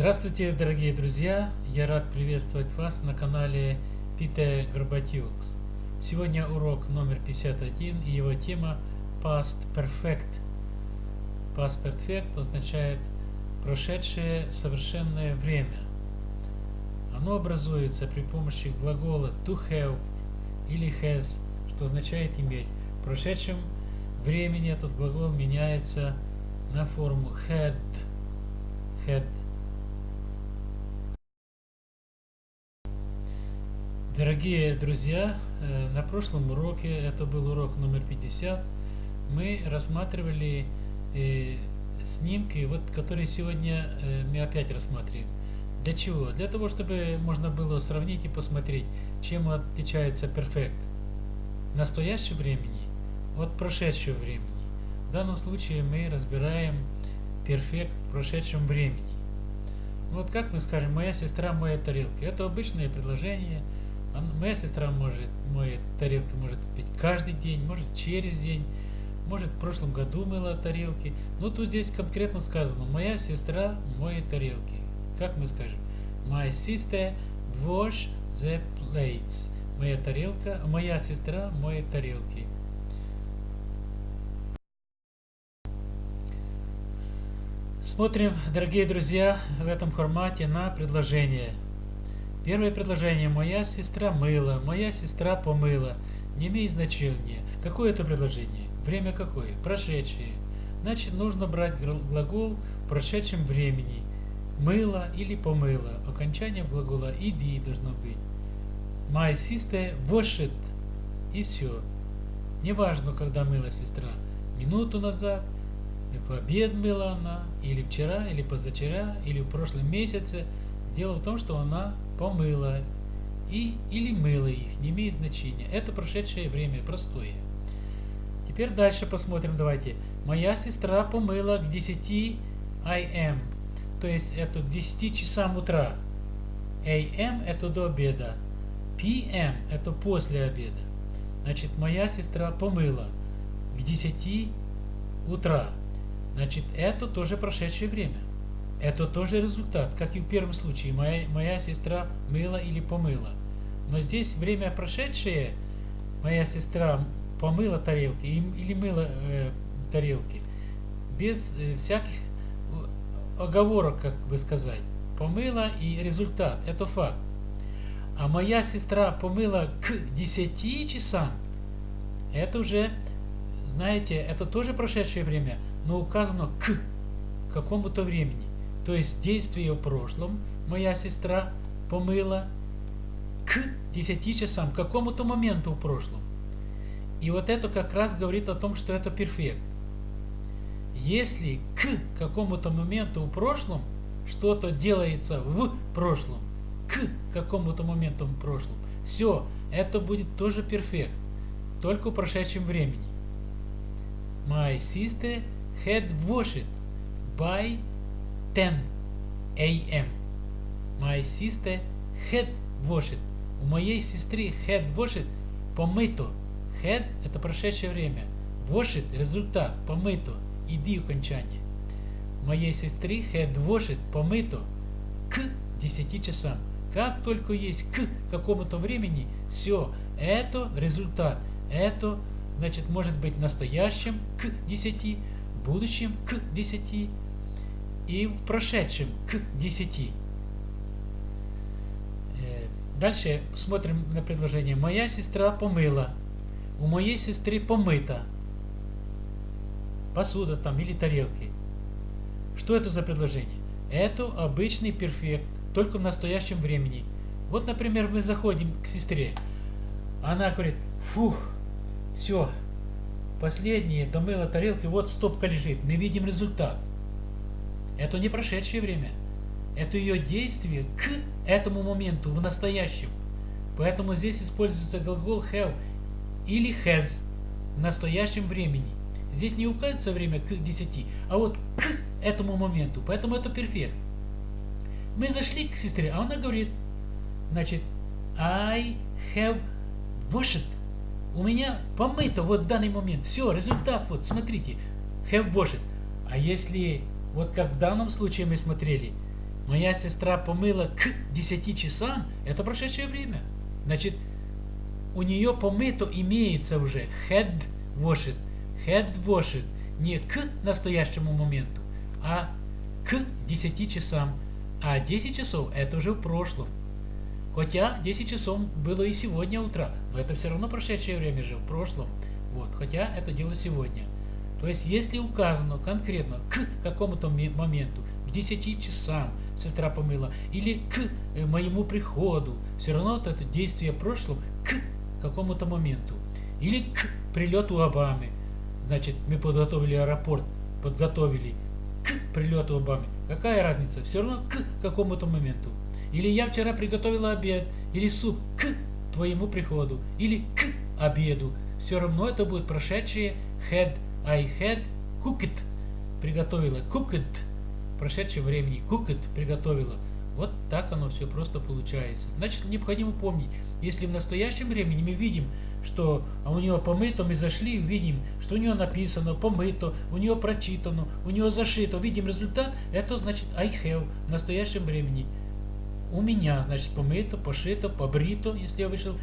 Здравствуйте, дорогие друзья! Я рад приветствовать вас на канале Peter Горбатюкс. Сегодня урок номер 51 и его тема Past Perfect. Past Perfect означает прошедшее совершенное время. Оно образуется при помощи глагола to have или has, что означает иметь. В прошедшем времени этот глагол меняется на форму had. had Дорогие друзья, э, на прошлом уроке, это был урок номер 50, мы рассматривали э, снимки, вот, которые сегодня э, мы опять рассматриваем. Для чего? Для того, чтобы можно было сравнить и посмотреть, чем отличается перфект настоящего времени от прошедшего времени. В данном случае мы разбираем перфект в прошедшем времени. Вот как мы скажем, моя сестра моет тарелки. Это обычное предложение – Моя сестра может моет тарелки, может пить каждый день, может через день, может в прошлом году мыла тарелки. Но тут здесь конкретно сказано, моя сестра моет тарелки. Как мы скажем? My sister wash the plates. Моя тарелка, моя сестра моет тарелки. Смотрим, дорогие друзья, в этом формате на предложение. Первое предложение «Моя сестра мыла», «Моя сестра помыла» не имеет значения. Какое это предложение? Время какое? Прошедшее. Значит, нужно брать глагол в прошедшем времени. Мыла или помыла. Окончание глагола «иди» должно быть. My sister washed. И все. Неважно, когда мыла сестра. Минуту назад, в обед мыла она, или вчера, или позавчера, или в прошлом месяце. Дело в том, что она помыла и, или мыла их, не имеет значения. Это прошедшее время, простое. Теперь дальше посмотрим, давайте. Моя сестра помыла к 10 am, то есть это к 10 часам утра. am это до обеда, pm это после обеда. Значит, моя сестра помыла к 10 утра. Значит, это тоже прошедшее время. Это тоже результат, как и в первом случае. Моя, моя сестра мыла или помыла. Но здесь время прошедшее, моя сестра помыла тарелки или мыла э, тарелки, без э, всяких оговорок, как бы сказать. Помыла и результат, это факт. А моя сестра помыла к 10 часам, это уже, знаете, это тоже прошедшее время, но указано к какому-то времени. То есть действие в прошлом моя сестра помыла к 10 часам, к какому-то моменту в прошлом. И вот это как раз говорит о том, что это перфект. Если к какому-то моменту в прошлом что-то делается в прошлом, к какому-то моменту в прошлом, все, это будет тоже перфект, только в прошедшем времени. My sister had washed by 10 a.m. My sister had washed. У моей сестры had washed помыто. Had – это прошедшее время. Washed – результат, помыто. Иди окончание. Моей сестры had washed помыто к 10 часам. Как только есть к какому-то времени, все, это результат. Это, значит, может быть настоящим к 10, будущим к 10, и в прошедшем к 10. Э, дальше смотрим на предложение. Моя сестра помыла. У моей сестры помыта. Посуда там или тарелки. Что это за предложение? Это обычный перфект, только в настоящем времени. Вот, например, мы заходим к сестре. Она говорит, фух, все, последние домыла тарелки, вот стопка лежит. Мы видим результат. Это не прошедшее время. Это ее действие к этому моменту, в настоящем. Поэтому здесь используется глагол have или has в настоящем времени. Здесь не указывается время к 10, а вот к этому моменту. Поэтому это перфект. Мы зашли к сестре, а она говорит, значит, I have washed. У меня помыто вот в данный момент. Все, результат, вот, смотрите, have washed. А если вот как в данном случае мы смотрели. моя сестра помыла к 10 часам, это прошедшее время. Значит, у нее помыто имеется уже head washed, head washed, не к настоящему моменту, а к 10 часам. А 10 часов это уже в прошлом. Хотя 10 часов было и сегодня утра, но это все равно прошедшее время же в прошлом. Вот, хотя это дело сегодня. То есть, если указано конкретно к какому-то моменту, к 10 часам сестра помыла, или к э, моему приходу, все равно это действие прошлом к какому-то моменту. Или к прилету Обамы. Значит, мы подготовили аэропорт, подготовили к прилету Обамы. Какая разница? Все равно к какому-то моменту. Или я вчера приготовила обед, или суп к твоему приходу, или к обеду. Все равно это будет прошедшее had I had cooked. Приготовила. Cooked. Прошедшее времени. Cooked. Приготовила. Вот так оно все просто получается. Значит, необходимо помнить, если в настоящем времени мы видим, что у него помыто, мы зашли, видим, что у него написано, помыто, у него прочитано, у него зашито, видим результат, это значит I have в настоящем времени. У меня, значит, помыто, пошито, побрито, если я вышел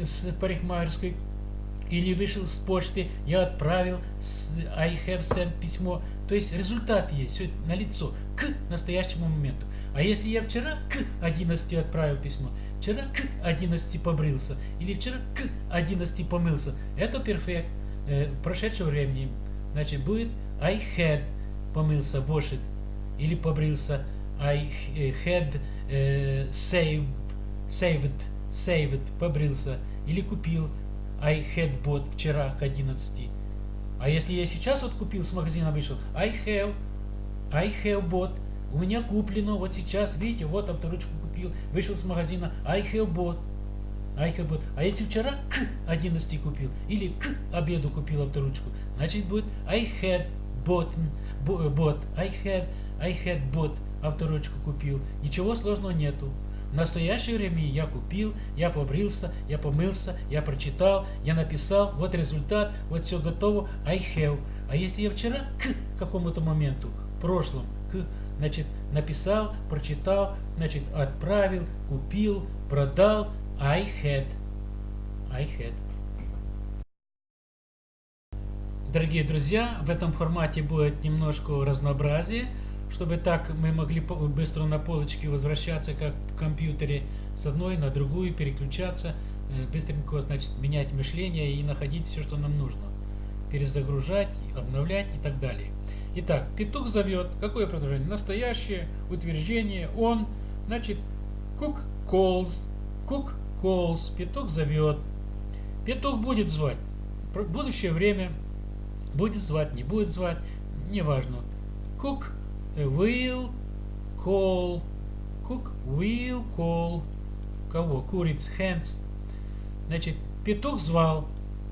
с парикмахерской, или вышел с почты, я отправил I have sent письмо. То есть результат есть, все на лицо, к настоящему моменту. А если я вчера к 11 отправил письмо, вчера к 11 побрился, или вчера к 11 помылся, это перфект э, прошедшего времени. Значит, будет I had помылся, washed, или побрился, I had э, saved, saved, saved, побрился, или купил, I had bought вчера к 11. А если я сейчас вот купил с магазина вышел, I have, I have bought, у меня куплено вот сейчас, видите, вот авторучку купил, вышел с магазина, I have bought. I have bought. А если вчера к 11 купил, или к обеду купил авторучку, значит будет I had bought, bought, I had, I had bought, авторучку купил. Ничего сложного нету. В настоящее время я купил, я побрился, я помылся, я прочитал, я написал, вот результат, вот все готово, I have. А если я вчера к какому-то моменту, в прошлом, к, значит, написал, прочитал, значит, отправил, купил, продал, I had. I had. Дорогие друзья, в этом формате будет немножко разнообразие чтобы так мы могли быстро на полочке возвращаться, как в компьютере, с одной на другую переключаться, э, быстренько, значит, менять мышление и находить все, что нам нужно. Перезагружать, обновлять и так далее. Итак, петух зовет. Какое предложение? Настоящее, утверждение, он, значит, cook calls, cook calls, петух зовет. Петух будет звать. Будущее время будет звать, не будет звать, неважно. Cook will call, cook will call, кого? Куриц, hands. Значит, петух звал.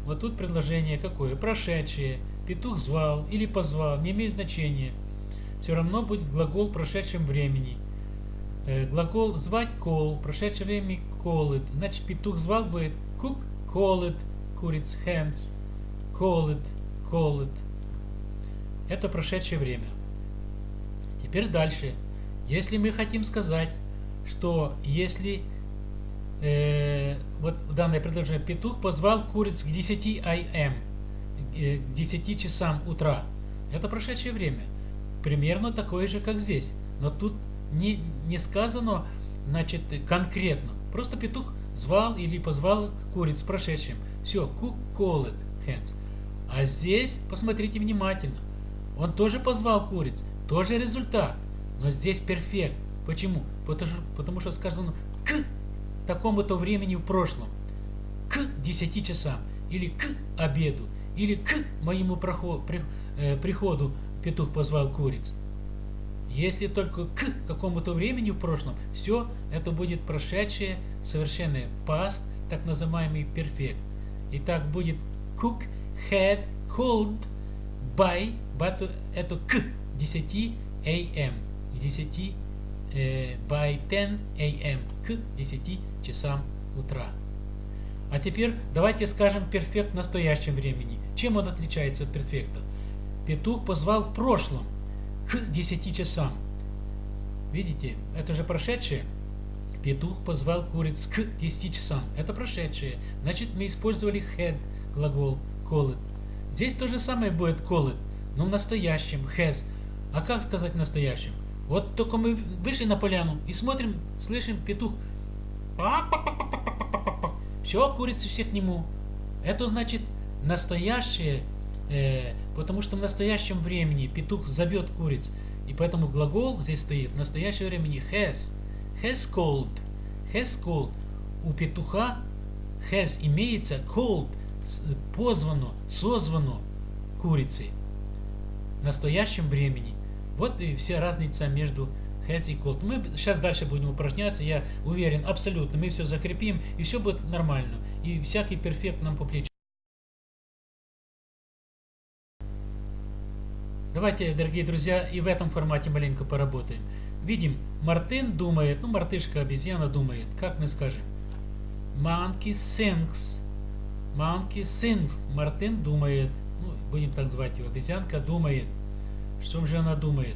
Вот тут предложение какое? Прошедшее. Петух звал или позвал, не имеет значения. Все равно будет глагол в прошедшем времени. Э, глагол звать call, прошедшее время call it. Значит, петух звал будет cook, call it, куриц, hands, call it, call it. Это прошедшее время. Теперь дальше. Если мы хотим сказать, что если э, вот данное предложение петух позвал куриц к 10 am, э, к 10 часам утра, это прошедшее время. Примерно такое же, как здесь. Но тут не, не сказано значит, конкретно. Просто петух звал или позвал куриц в прошедшем. Все, cook called hens. А здесь, посмотрите внимательно, он тоже позвал куриц, тоже результат, но здесь перфект. Почему? Потому потому что сказано к такому-то времени в прошлом, к 10 часам, или к обеду, или к моему проход, э, приходу петух позвал куриц. Если только к какому-то времени в прошлом, все это будет прошедшее, совершенное past, так называемый перфект. Итак, будет cook had called by, but это к 10 am, 10 э, by 10 am, к 10 часам утра. А теперь давайте скажем перфект в настоящем времени. Чем он отличается от перфекта? Петух позвал в прошлом, к 10 часам. Видите, это же прошедшее. Петух позвал куриц к 10 часам. Это прошедшее. Значит, мы использовали had, глагол called. Здесь то же самое будет called, но в настоящем has. А как сказать в настоящем? Вот только мы вышли на поляну и смотрим, слышим петух. Все, курицы все к нему. Это значит настоящее, э, потому что в настоящем времени петух зовет куриц. И поэтому глагол здесь стоит в настоящем времени has has called, has called. У петуха has имеется called, позвано, созвано курицей в настоящем времени. Вот и вся разница между has и called. Мы сейчас дальше будем упражняться, я уверен, абсолютно. Мы все закрепим, и все будет нормально. И всякий перфект нам по плечу. Давайте, дорогие друзья, и в этом формате маленько поработаем. Видим, Мартин думает, ну, мартышка, обезьяна думает. Как мы скажем? Monkey thinks. Monkey thinks. Мартин думает. Ну, будем так звать его. Обезьянка думает. Что же она думает?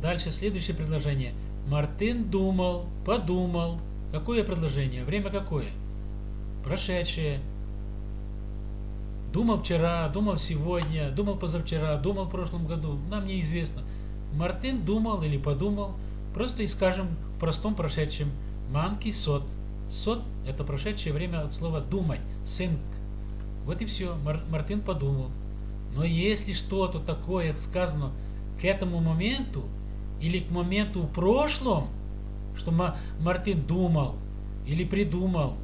Дальше следующее предложение. Мартин думал, подумал. Какое предложение? Время какое? Прошедшее. Думал вчера, думал сегодня, думал позавчера, думал в прошлом году. Нам неизвестно. Мартин думал или подумал, просто и скажем в простом прошедшем манки сот. Сот – это прошедшее время от слова думать, think. Вот и все, Мар Мартин подумал. Но если что-то такое сказано к этому моменту, или к моменту в прошлом, что Мартин думал или придумал,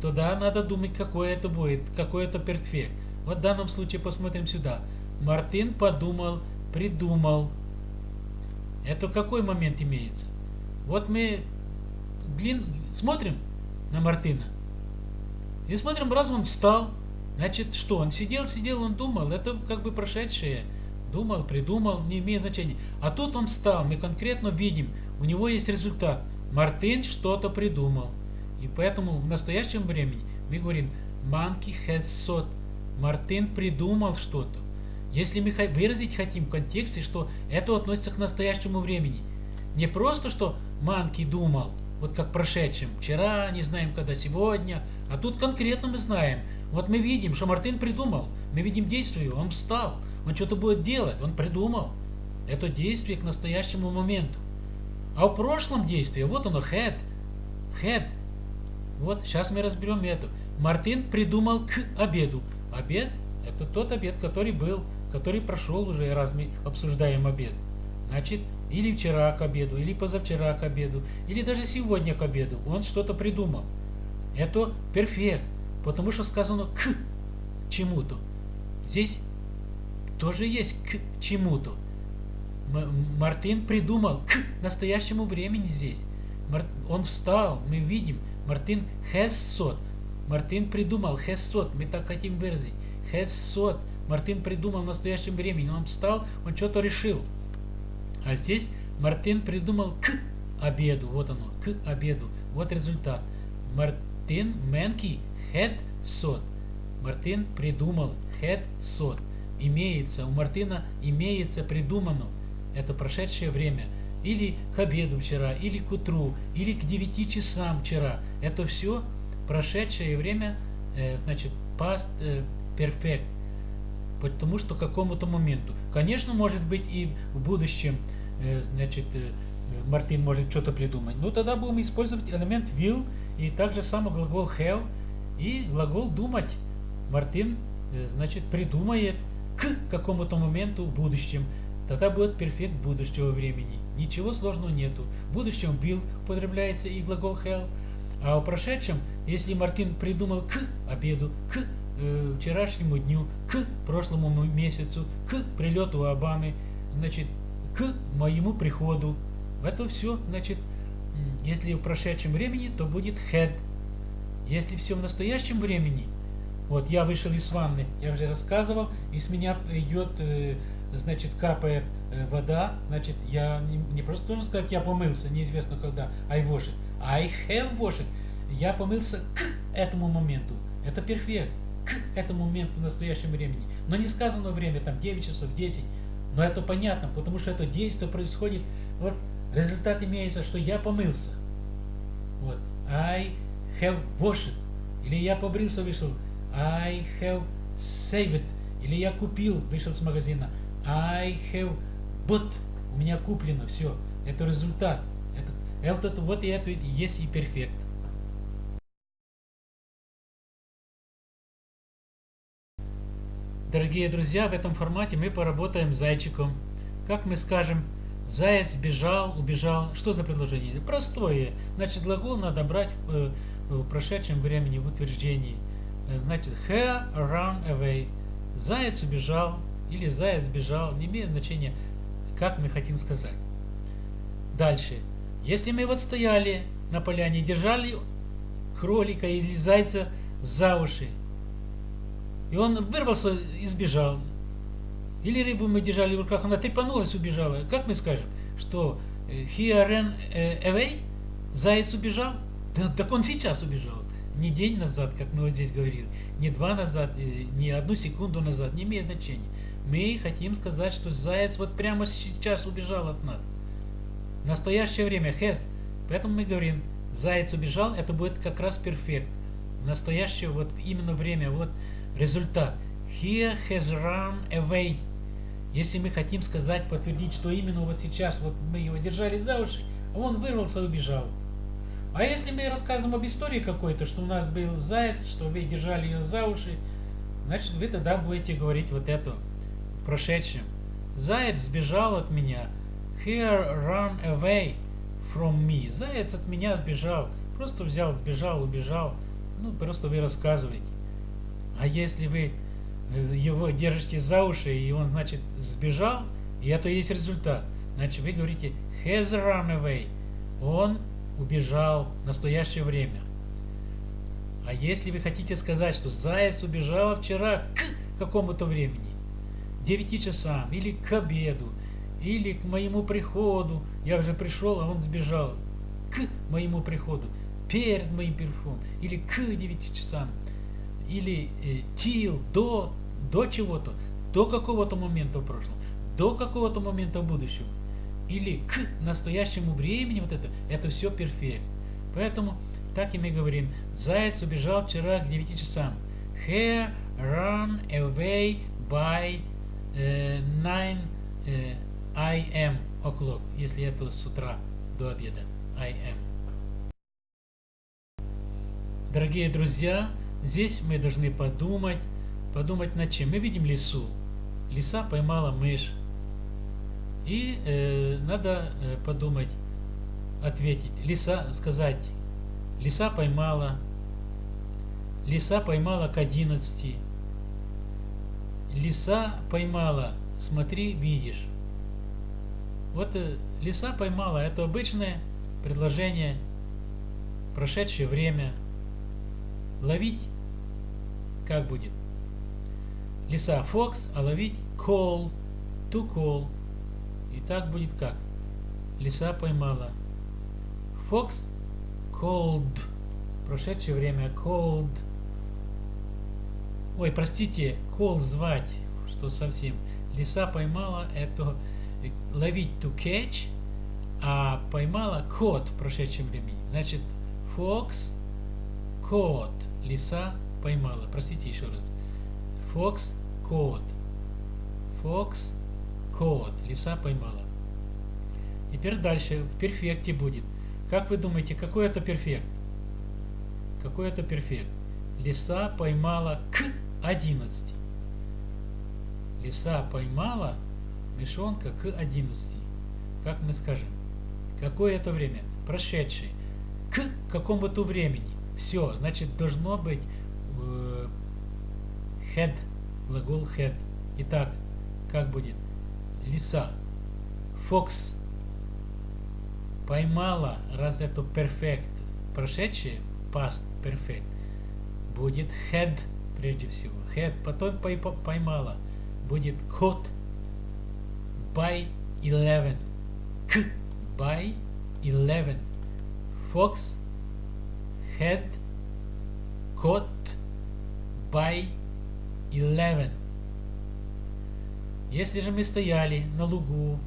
то да, надо думать, какой это будет, какой это перфект. Вот в данном случае посмотрим сюда. Мартин подумал, придумал. Это какой момент имеется? Вот мы смотрим на Мартына. И смотрим, раз он встал. Значит, что? Он сидел, сидел, он думал. Это как бы прошедшее. Думал, придумал, не имеет значения. А тут он встал. Мы конкретно видим, у него есть результат. Мартин что-то придумал. И поэтому в настоящем времени мы говорим has thought. Мартин придумал что-то. Если мы выразить хотим в контексте, что это относится к настоящему времени. Не просто, что Манки думал, вот как прошедшем, вчера, не знаем когда, сегодня, а тут конкретно мы знаем. Вот мы видим, что Мартин придумал, мы видим действие, он встал, он что-то будет делать, он придумал. Это действие к настоящему моменту. А в прошлом действии, вот оно, had, had. Вот, сейчас мы разберем это. Мартин придумал к обеду. Обед – это тот обед, который был который прошел уже, раз мы обсуждаем обед. Значит, или вчера к обеду, или позавчера к обеду, или даже сегодня к обеду. Он что-то придумал. Это перфект, потому что сказано к чему-то. Здесь тоже есть к чему-то. Мартин придумал к настоящему времени здесь. Он встал, мы видим, Мартин has Мартин придумал has мы так хотим выразить. Has Мартин придумал в настоящем времени. Он встал, он что-то решил. А здесь Мартин придумал к обеду. Вот оно, к обеду. Вот результат. Мартин Менки had сот. Мартин придумал had сот. Имеется, у Мартина имеется придумано. Это прошедшее время. Или к обеду вчера, или к утру, или к 9 часам вчера. Это все прошедшее время, э, значит, past э, perfect потому что какому-то моменту. Конечно, может быть и в будущем, э, значит, э, Мартин может что-то придумать. Но тогда будем использовать элемент will и также самый глагол have и глагол думать. Мартин, э, значит, придумает к какому-то моменту в будущем. Тогда будет перфект будущего времени. Ничего сложного нету. В будущем will употребляется и глагол have. А в прошедшем, если Мартин придумал к обеду, к э, вчерашнему дню, к прошлому месяцу, к прилету Обамы, значит, к моему приходу. Это все, значит, если в прошедшем времени, то будет had. Если все в настоящем времени, вот я вышел из ванны, я уже рассказывал, и с меня идет, э, значит, капает э, вода, значит, я не, просто должен сказать, я помылся, неизвестно когда, I washed. I have washed. Я помылся к этому моменту. Это перфект к этому моменту в настоящем времени. Но не сказано время, там 9 часов, 10. Но это понятно, потому что это действие происходит вот результат имеется, что я помылся. Вот. I have washed. Или я побрился, вышел. I have saved. Или я купил, вышел с магазина. I have bought. У меня куплено, все. Это результат. Это, это, вот и это есть и перфект. Дорогие друзья, в этом формате мы поработаем с зайчиком. Как мы скажем, заяц бежал, убежал. Что за предложение? Простое. Значит, глагол надо брать в, э, прошедшем времени, в утверждении. Э, значит, he ran away. Заяц убежал или заяц бежал. Не имеет значения, как мы хотим сказать. Дальше. Если мы вот стояли на поляне, держали кролика или зайца за уши, и он вырвался и сбежал. Или рыбу мы держали в руках, она трепанулась, убежала. Как мы скажем, что э, he ran э, away, заяц убежал? Да, так он сейчас убежал. Не день назад, как мы вот здесь говорили, не два назад, э, не одну секунду назад, не имеет значения. Мы хотим сказать, что заяц вот прямо сейчас убежал от нас. В настоящее время has. Поэтому мы говорим, заяц убежал, это будет как раз перфект. В настоящее вот именно время, вот Результат. He has run away. Если мы хотим сказать, подтвердить, что именно вот сейчас вот мы его держали за уши, а он вырвался и убежал. А если мы рассказываем об истории какой-то, что у нас был заяц, что вы держали ее за уши, значит вы тогда будете говорить вот это в прошедшем. Заяц сбежал от меня. He ran away from me. Заяц от меня сбежал. Просто взял, сбежал, убежал. Ну, просто вы рассказываете. А если вы э, его держите за уши, и он, значит, сбежал, и это и есть результат. Значит, вы говорите has run away. Он убежал в настоящее время. А если вы хотите сказать, что заяц убежал вчера к какому-то времени, 9 часам, или к обеду, или к моему приходу, я уже пришел, а он сбежал, к моему приходу, перед моим приходом, или к 9 часам, или э, till, до, до чего-то, до какого-то момента в прошлом, до какого-то момента в будущем, или к настоящему времени, вот это, это все перфект. Поэтому так и мы говорим, заяц убежал вчера к 9 часам. Hare ran away by э, 9 э, am o'clock, если это с утра до обеда. I am. Дорогие друзья, Здесь мы должны подумать, подумать над чем. Мы видим лису. Лиса поймала мышь. И э, надо э, подумать, ответить. Лиса, сказать, лиса поймала. Лиса поймала к 11. Лиса поймала, смотри, видишь. Вот э, лиса поймала, это обычное предложение, прошедшее время. Ловить как будет? Лиса fox, а ловить call, to call. И так будет как? Лиса поймала. Fox called. Прошедшее время called. Ой, простите, call звать, что совсем. Лиса поймала это ловить to catch, а поймала caught в прошедшем времени. Значит, fox caught. Лиса поймала. Простите еще раз. Fox caught. Fox caught. Лиса поймала. Теперь дальше в перфекте будет. Как вы думаете, какой это перфект? Какой это перфект? Лиса поймала к 11. Лиса поймала мешонка к 11. Как мы скажем? Какое это время? Прошедшее. К какому-то времени. Все, значит, должно быть had, глагол had. Итак, как будет? Лиса. Fox поймала, раз это perfect, прошедшее, past perfect, будет had прежде всего. Had, потом поймала, будет caught by 11. К by 11. Fox had caught by 11. Если же мы стояли на лугу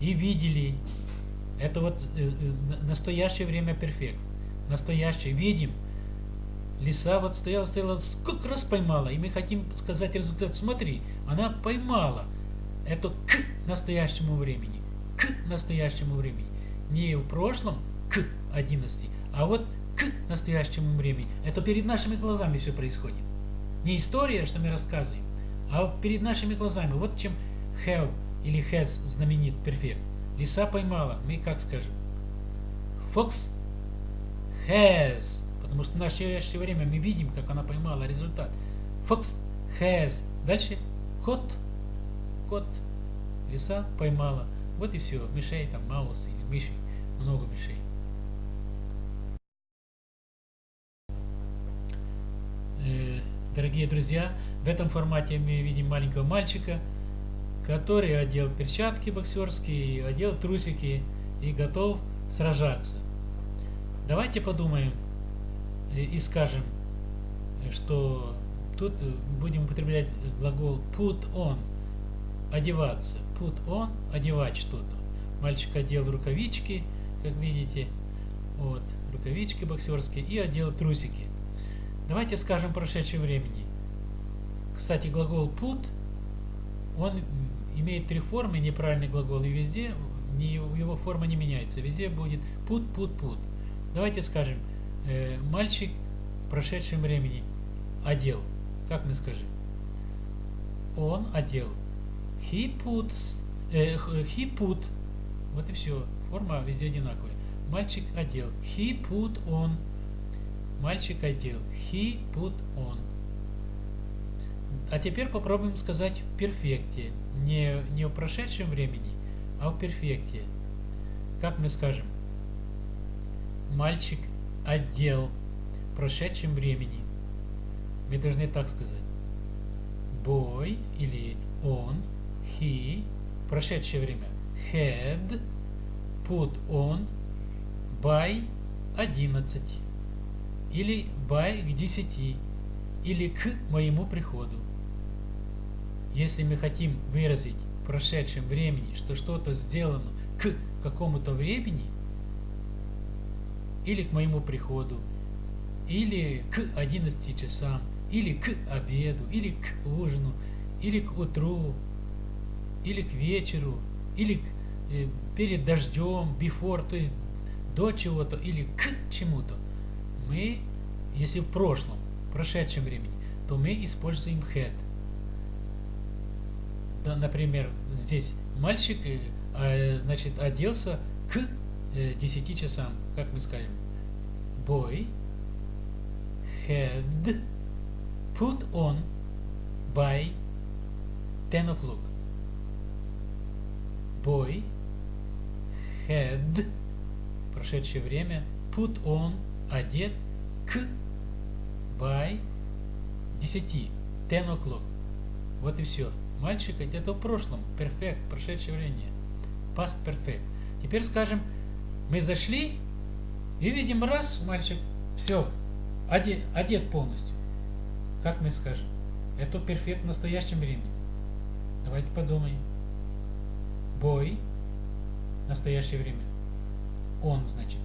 и видели Это вот э, э, настоящее время перфект. Настоящее. Видим. Лиса вот стояла, стояла, сколько раз поймала. И мы хотим сказать результат. Смотри, она поймала. Это к настоящему времени. К настоящему времени. Не в прошлом, к 11, а вот к настоящему времени. Это перед нашими глазами все происходит. Не история, что мы рассказываем, а перед нашими глазами. Вот чем have или has знаменит перфект. Лиса поймала. Мы как скажем? Fox has. Потому что в настоящее время мы видим, как она поймала результат. Fox has. Дальше кот. Кот. Лиса поймала. Вот и все. Мишей там, маус или мыши. Много мишей. Дорогие друзья, в этом формате мы видим маленького мальчика, который одел перчатки боксерские, одел трусики и готов сражаться. Давайте подумаем и скажем, что тут будем употреблять глагол put on, одеваться. Put on, одевать что-то. Мальчик одел рукавички, как видите, вот, рукавички боксерские и одел трусики. Давайте скажем прошедшее времени. Кстати, глагол put, он имеет три формы, неправильный глагол, и везде его форма не меняется. Везде будет put, put, put. Давайте скажем, э, мальчик в прошедшем времени одел. Как мы скажем? Он одел. He puts, э, he put. Вот и все. Форма везде одинаковая. Мальчик одел. He put on. Мальчик одел. He put on. А теперь попробуем сказать в перфекте. Не, не в прошедшем времени, а в перфекте. Как мы скажем? Мальчик одел в прошедшем времени. Мы должны так сказать. Boy или он, he, прошедшее время, had, put on, by 11 или by к 10 или к моему приходу. Если мы хотим выразить в прошедшем времени, что что-то сделано к какому-то времени, или к моему приходу, или к 11 часам, или к обеду, или к ужину, или к утру, или к вечеру, или к, э, перед дождем, before, то есть до чего-то, или к чему-то, мы, если в прошлом, в прошедшем времени, то мы используем had. Да, например, здесь мальчик э, а, значит, оделся к 10 э, часам, как мы скажем. Boy had put on by 10 o'clock. Boy had прошедшее время put on одет к by 10 10 o'clock. Вот и все. Мальчик это в прошлом. Perfect, прошедшее время. Past perfect. Теперь скажем, мы зашли и видим раз, мальчик, все, одет, одет полностью. Как мы скажем? Это перфект в настоящем времени. Давайте подумаем. Boy, настоящее время. Он, значит.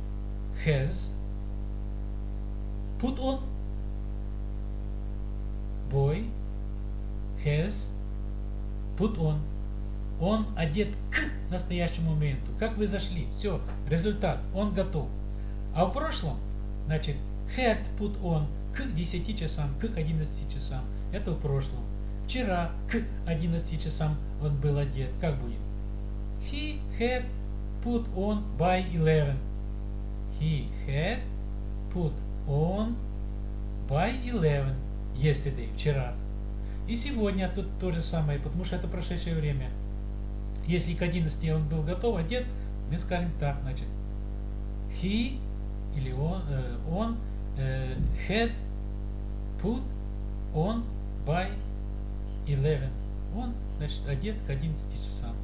Has. Put on. Boy has put on. Он одет к настоящему моменту. Как вы зашли? Все, результат. Он готов. А в прошлом, значит, had put on к 10 часам, к 11 часам. Это в прошлом. Вчера к 11 часам он был одет. Как будет? He had put on by 11. He had put on by 11 yesterday, вчера. И сегодня тут то же самое, потому что это прошедшее время. Если к 11 он был готов, одет, мы скажем так, значит, he или он, э, он э, had put on by 11. Он, значит, одет к 11 часам.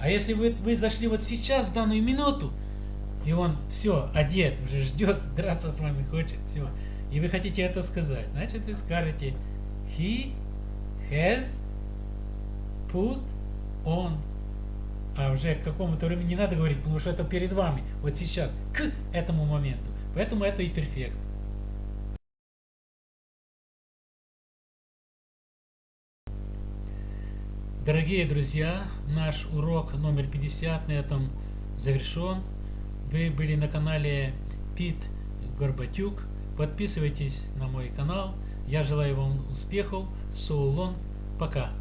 А если вы, вы зашли вот сейчас, в данную минуту, и он все, одет, уже ждет, драться с вами хочет, все, и вы хотите это сказать, значит, вы скажете he has put on. А уже к какому-то времени не надо говорить, потому что это перед вами, вот сейчас, к этому моменту. Поэтому это и перфект. Дорогие друзья, наш урок номер 50 на этом завершен. Вы были на канале Пит Горбатюк. Подписывайтесь на мой канал. Я желаю вам успехов. Соулон. Пока.